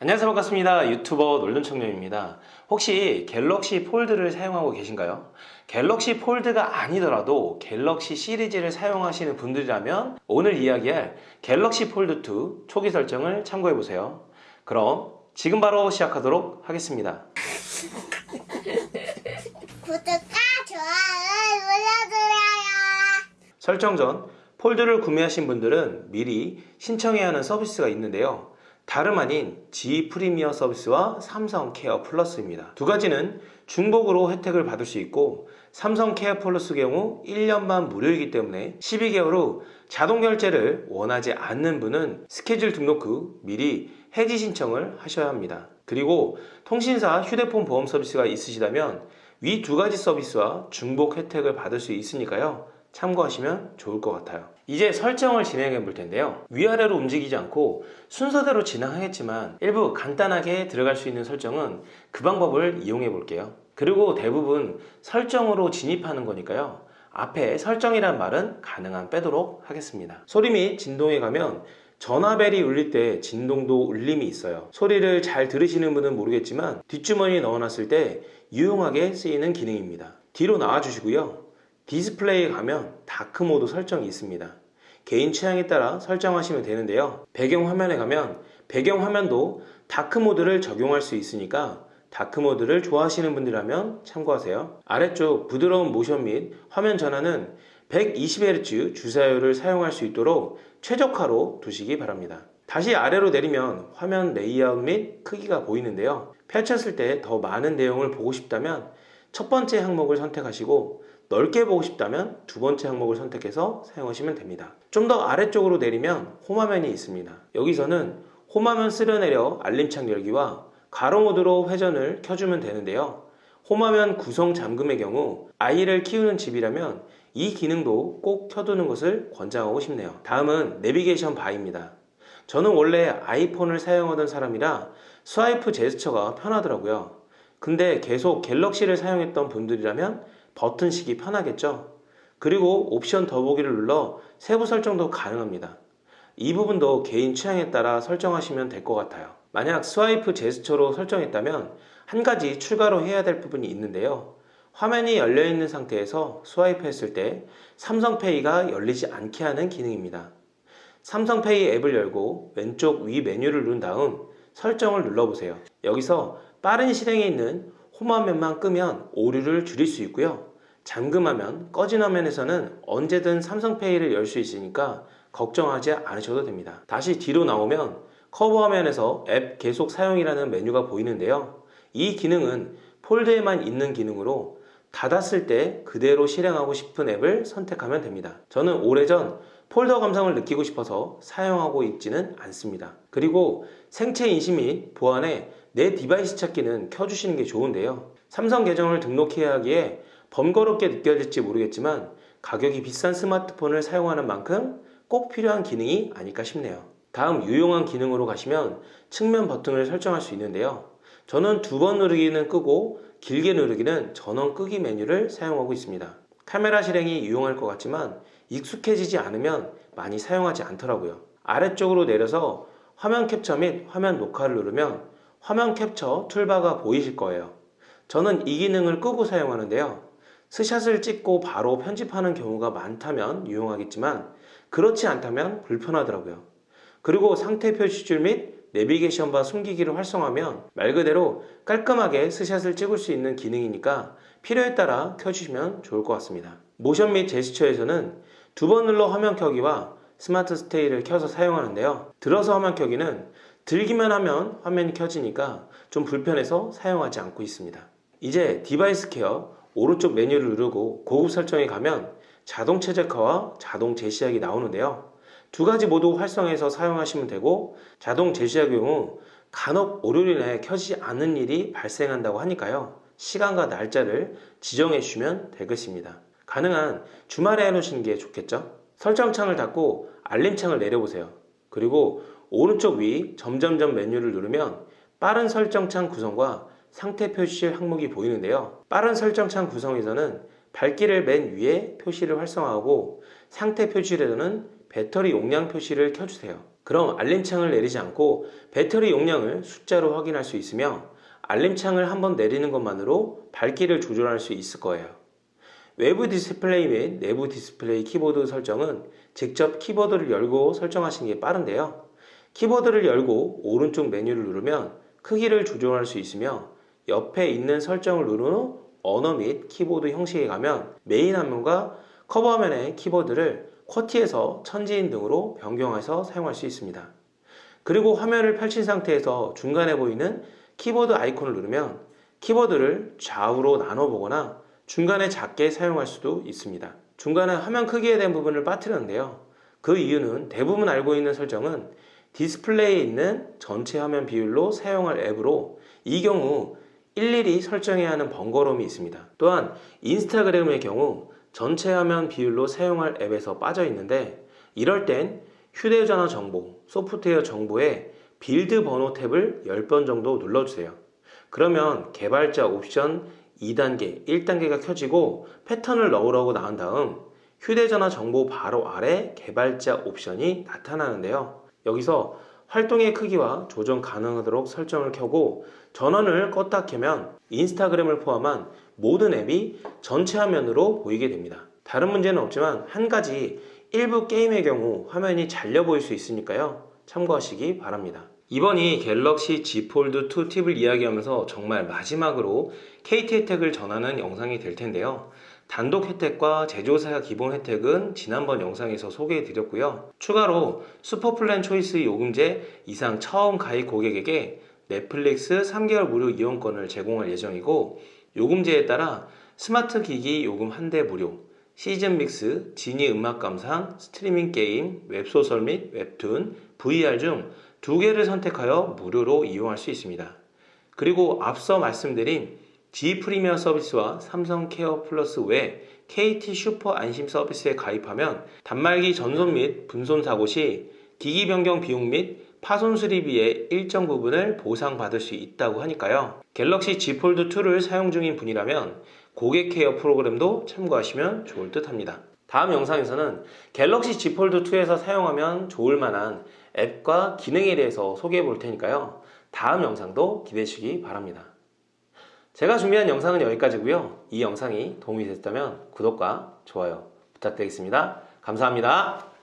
안녕하세요 반갑습니다 유튜버 놀돈청년입니다 혹시 갤럭시 폴드를 사용하고 계신가요? 갤럭시 폴드가 아니더라도 갤럭시 시리즈를 사용하시는 분들이라면 오늘 이야기할 갤럭시 폴드2 초기 설정을 참고해보세요 그럼 지금 바로 시작하도록 하겠습니다 구독과 좋아요 눌러주세요. 설정 전 폴드를 구매하신 분들은 미리 신청해야 하는 서비스가 있는데요. 다름 아닌 G 프리미어 서비스와 삼성 케어 플러스입니다. 두 가지는 중복으로 혜택을 받을 수 있고 삼성 케어 플러스 경우 1년만 무료이기 때문에 12개월 후 자동 결제를 원하지 않는 분은 스케줄 등록 후 미리 해지 신청을 하셔야 합니다. 그리고 통신사 휴대폰 보험 서비스가 있으시다면 위 두 가지 서비스와 중복 혜택을 받을 수 있으니까요. 참고하시면 좋을 것 같아요. 이제 설정을 진행해 볼 텐데요. 위아래로 움직이지 않고 순서대로 진행하겠지만 일부 간단하게 들어갈 수 있는 설정은 그 방법을 이용해 볼게요. 그리고 대부분 설정으로 진입하는 거니까요. 앞에 설정이란 말은 가능한 빼도록 하겠습니다. 소리 및 진동에 가면 전화벨이 울릴 때 진동도 울림이 있어요. 소리를 잘 들으시는 분은 모르겠지만 뒷주머니에 넣어놨을 때 유용하게 쓰이는 기능입니다. 뒤로 나와 주시고요. 디스플레이에 가면 다크mode 설정이 있습니다. 개인 취향에 따라 설정하시면 되는데요. 배경화면에 가면 배경화면도 dark mode를 적용할 수 있으니까 dark mode를 좋아하시는 분들이라면 참고하세요. 아래쪽 부드러운 모션 및 화면 전환은 120Hz 주사율을 사용할 수 있도록 최적화로 두시기 바랍니다. 다시 아래로 내리면 화면 레이아웃 및 크기가 보이는데요. 펼쳤을 때 더 많은 내용을 보고 싶다면 첫 번째 항목을 선택하시고 넓게 보고 싶다면 두 번째 항목을 선택해서 사용하시면 됩니다. 좀 더 아래쪽으로 내리면 홈화면이 있습니다. 여기서는 홈화면 쓸어내려 알림창 열기와 가로 모드로 회전을 켜주면 되는데요. 홈화면 구성 잠금의 경우 아이를 키우는 집이라면 이 기능도 꼭 켜두는 것을 권장하고 싶네요. 다음은 내비게이션 바입니다. 저는 원래 아이폰을 사용하던 사람이라 스와이프 제스처가 편하더라고요. 근데 계속 갤럭시를 사용했던 분들이라면 버튼식이 편하겠죠? 그리고 옵션 더보기를 눌러 세부 설정도 가능합니다. 이 부분도 개인 취향에 따라 설정하시면 될 것 같아요. 만약 swipe 제스처로 설정했다면 한 가지 추가로 해야 될 부분이 있는데요. 화면이 열려 있는 상태에서 swipe 했을 때 삼성페이가 열리지 않게 하는 기능입니다. 삼성페이 앱을 열고 왼쪽 위 메뉴를 누른 다음 설정을 눌러보세요. 여기서 빠른 실행에 있는 홈화면만 끄면 오류를 줄일 수 있고요. 잠금하면 꺼진 화면에서는 언제든 삼성페이를 열 수 있으니까 걱정하지 않으셔도 됩니다. 다시 뒤로 나오면 커버 화면에서 앱 계속 사용이라는 메뉴가 보이는데요. 이 기능은 폴드에만 있는 기능으로 닫았을 때 그대로 실행하고 싶은 앱을 선택하면 됩니다. 저는 오래전 폴더 감성을 느끼고 싶어서 사용하고 있지는 않습니다. 그리고 생체 인식 및 보안에 내 디바이스 찾기는 켜주시는 게 좋은데요. 삼성 계정을 등록해야 하기에 번거롭게 느껴질지 모르겠지만 가격이 비싼 스마트폰을 사용하는 만큼 꼭 필요한 기능이 아닐까 싶네요. 다음 유용한 기능으로 가시면 측면 버튼을 설정할 수 있는데요. 저는 두 번 누르기는 끄고 길게 누르기는 전원 끄기 메뉴를 사용하고 있습니다. 카메라 실행이 유용할 것 같지만 익숙해지지 않으면 많이 사용하지 않더라고요. 아래쪽으로 내려서 화면 캡처 및 화면 녹화를 누르면 화면 캡처 툴바가 보이실 거예요. 저는 이 기능을 끄고 사용하는데요. 스샷을 찍고 바로 편집하는 경우가 많다면 유용하겠지만 그렇지 않다면 불편하더라고요. 그리고 상태 표시줄 및 내비게이션 바 숨기기를 활성화하면 말 그대로 깔끔하게 스샷을 찍을 수 있는 기능이니까 필요에 따라 켜주시면 좋을 것 같습니다. 모션 및 제스처에서는 두 번 눌러 화면 켜기와 스마트 스테이를 켜서 사용하는데요. 들어서 화면 켜기는 들기만 하면 화면이 켜지니까 좀 불편해서 사용하지 않고 있습니다. 이제 디바이스 케어 오른쪽 메뉴를 누르고 고급 설정에 가면 자동 최적화와 자동 재시작이 나오는데요. 두 가지 모두 활성해서 사용하시면 되고 자동 재시작 경우 간혹 인해 켜지지 않는 일이 발생한다고 하니까요. 시간과 날짜를 지정해 주시면 되겠습니다. 가능한 주말에 해놓으시는 게 좋겠죠? 설정창을 닫고 알림창을 내려보세요. 그리고 오른쪽 위 점점점 메뉴를 누르면 빠른 설정창 구성과 상태 표시 항목이 보이는데요. 빠른 설정창 구성에서는 밝기를 맨 위에 표시를 활성화하고 상태 표시에서는 배터리 용량 표시를 켜주세요. 그럼 알림창을 내리지 않고 배터리 용량을 숫자로 확인할 수 있으며 알림창을 한번 내리는 것만으로 밝기를 조절할 수 있을 거예요. 외부 디스플레이 및 내부 디스플레이 키보드 설정은 직접 키보드를 열고 설정하시는 게 빠른데요. 키보드를 열고 오른쪽 메뉴를 누르면 크기를 조절할 수 있으며 옆에 있는 설정을 누른 후 언어 및 키보드 형식에 가면 메인 화면과 커버 화면의 키보드를 QWERTY에서 천지인 등으로 변경해서 사용할 수 있습니다. 그리고 화면을 펼친 상태에서 중간에 보이는 키보드 아이콘을 누르면 키보드를 좌우로 나눠 보거나 중간에 작게 사용할 수도 있습니다. 중간에 화면 크기에 대한 부분을 빠뜨렸는데요. 그 이유는 대부분 알고 있는 설정은 디스플레이에 있는 전체 화면 비율로 사용할 앱으로 이 경우 일일이 설정해야 하는 번거로움이 있습니다. 또한 인스타그램의 경우 전체 화면 비율로 사용할 앱에서 빠져 있는데 이럴 땐 휴대전화 정보, 소프트웨어 정보에 build 번호 탭을 10번 정도 눌러주세요. 그러면 개발자 옵션 2단계, 1단계가 켜지고 패턴을 넣으라고 나온 다음 휴대전화 정보 바로 아래 개발자 옵션이 나타나는데요. 여기서 활동의 크기와 조정 가능하도록 설정을 켜고 전원을 껐다 켜면 인스타그램을 포함한 모든 앱이 전체 화면으로 보이게 됩니다. 다른 문제는 없지만 한 가지 일부 게임의 경우 화면이 잘려 보일 수 있으니까요. 참고하시기 바랍니다. 이번이 갤럭시 Z 폴드 2 팁을 이야기하면서 정말 마지막으로 KT 혜택을 전하는 영상이 될 텐데요. 단독 혜택과 제조사 기본 혜택은 지난번 영상에서 소개해 드렸고요. 추가로 슈퍼플랜 초이스 요금제 이상 처음 가입 고객에게 넷플릭스 3개월 무료 이용권을 제공할 예정이고 요금제에 따라 스마트 기기 요금 한 대 무료, 시즌 믹스, 지니 음악 감상, 스트리밍 게임, 웹소설 및 웹툰, VR 중 두 개를 선택하여 무료로 이용할 수 있습니다. 그리고 앞서 말씀드린 G 프리미어 서비스와 삼성 케어 플러스 외 KT 슈퍼 안심 서비스에 가입하면 단말기 전손 및 분손 사고 시 기기 변경 비용 및 파손 수리비의 일정 부분을 보상받을 수 있다고 하니까요. 갤럭시 Z 폴드 2를 사용 중인 분이라면 고객 케어 프로그램도 참고하시면 좋을 듯 합니다. 다음 영상에서는 갤럭시 Z 폴드 2에서 사용하면 좋을 만한 앱과 기능에 대해서 소개해 볼 테니까요. 다음 영상도 기대해 주시기 바랍니다. 제가 준비한 영상은 여기까지고요. 이 영상이 도움이 됐다면 구독과 좋아요 부탁드리겠습니다. 감사합니다.